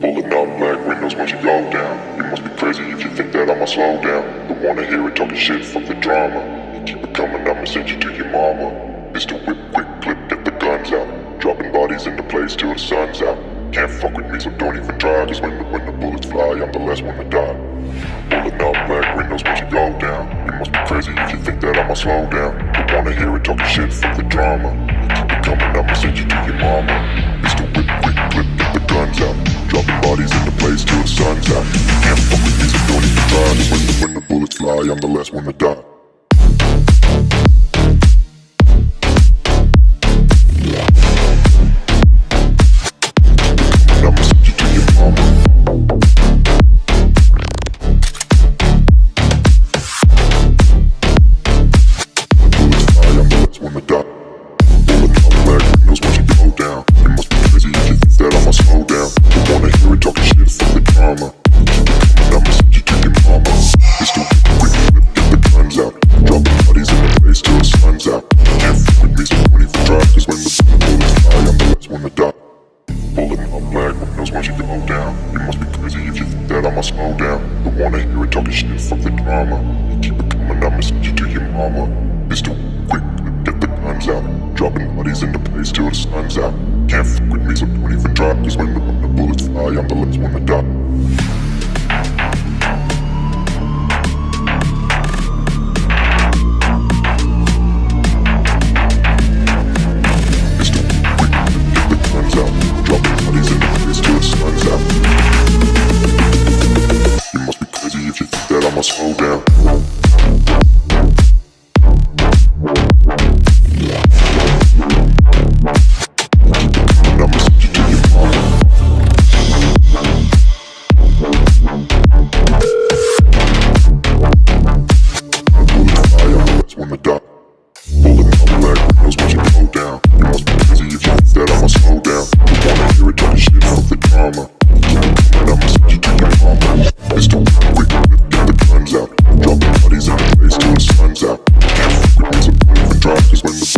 Pulling up black windows once you go down. You must be crazy if you think that I'ma slow down. Don't wanna hear it talking shit, fuck the drama. You keep it coming, I'ma send you to your mama. Mr. Whip, quick clip, get the guns out. Dropping bodies in the place till the sun's out. Can't fuck with me, so don't even try. Cause when the, when the bullets fly, I'm the last one to die. Pulling up black windows once you go down. You must be crazy if you think that I'ma slow down. Don't wanna hear it talking shit, fuck the drama. You keep it coming, I'ma send you to your mama. I'm the last one to die. I'ma send windows once you go down. You must be crazy if you think that I'ma slow down. Don't wanna hear it talking shit, fuck the drama. You keep it coming, I'ma you to your mama. It's too quick, get the guns out. Dropping bodies in the place till the sun's out. Can't fuck with me, so don't even try. Cause when the bullets fly, I'm the last one to die. Slow down. frequency.